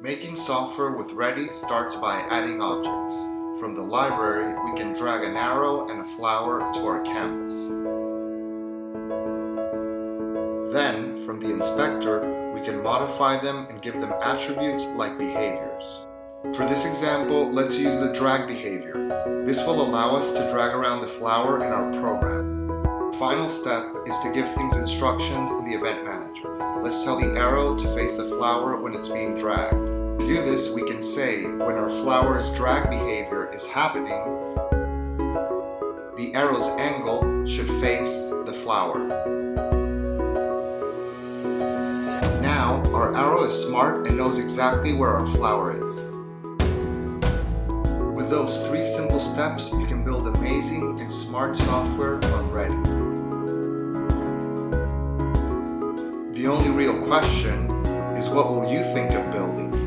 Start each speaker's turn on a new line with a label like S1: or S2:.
S1: Making software with Ready starts by adding objects. From the library, we can drag an arrow and a flower to our canvas. Then, from the inspector, we can modify them and give them attributes like behaviors. For this example, let's use the drag behavior. This will allow us to drag around the flower in our program. Final step is to give things instructions in the event manager. Let's tell the arrow to face the flower when it's being dragged. To do this, we can say when our flower's drag behavior is happening, the arrow's angle should face the flower. Now, our arrow is smart and knows exactly where our flower is. With those three simple steps, you can build amazing and smart software on The only real question is what will you think of building?